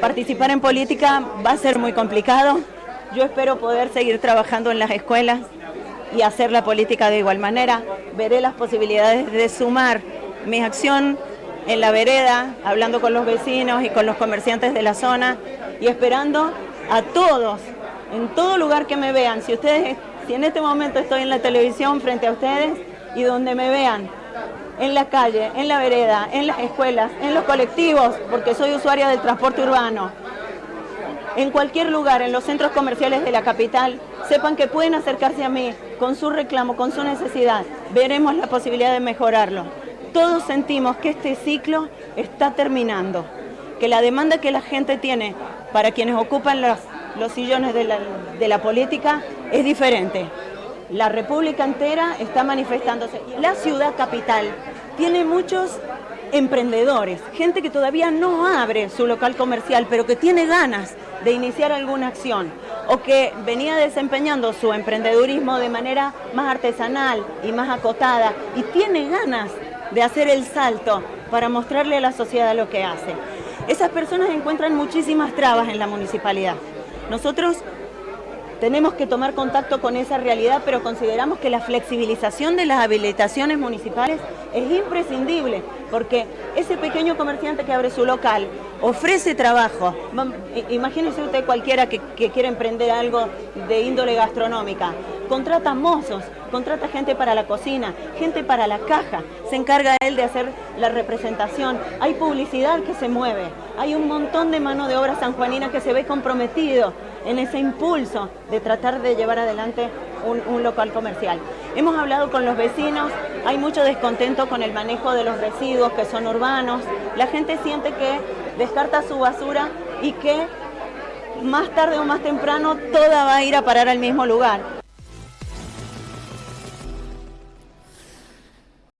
participar en política va a ser muy complicado. Yo espero poder seguir trabajando en las escuelas y hacer la política de igual manera. Veré las posibilidades de sumar mi acción en la vereda, hablando con los vecinos y con los comerciantes de la zona y esperando a todos, en todo lugar que me vean. Si ustedes, si en este momento estoy en la televisión frente a ustedes y donde me vean, en la calle, en la vereda, en las escuelas, en los colectivos, porque soy usuaria del transporte urbano, en cualquier lugar, en los centros comerciales de la capital, sepan que pueden acercarse a mí con su reclamo, con su necesidad. Veremos la posibilidad de mejorarlo. Todos sentimos que este ciclo está terminando, que la demanda que la gente tiene para quienes ocupan los, los sillones de la, de la política es diferente. La República entera está manifestándose. La ciudad capital tiene muchos emprendedores, gente que todavía no abre su local comercial, pero que tiene ganas de iniciar alguna acción o que venía desempeñando su emprendedurismo de manera más artesanal y más acotada y tiene ganas de hacer el salto para mostrarle a la sociedad lo que hace. Esas personas encuentran muchísimas trabas en la municipalidad. Nosotros tenemos que tomar contacto con esa realidad, pero consideramos que la flexibilización de las habilitaciones municipales es imprescindible, porque ese pequeño comerciante que abre su local ofrece trabajo. Imagínese usted cualquiera que, que quiera emprender algo de índole gastronómica. Contrata mozos, contrata gente para la cocina, gente para la caja, se encarga él de hacer la representación, hay publicidad que se mueve, hay un montón de mano de obra sanjuanina que se ve comprometido en ese impulso de tratar de llevar adelante un, un, local comercial. Hemos hablado con los vecinos, hay mucho descontento con el manejo de los residuos que son urbanos, la gente siente que descarta su basura y que más tarde o más temprano toda va a ir a parar al mismo lugar.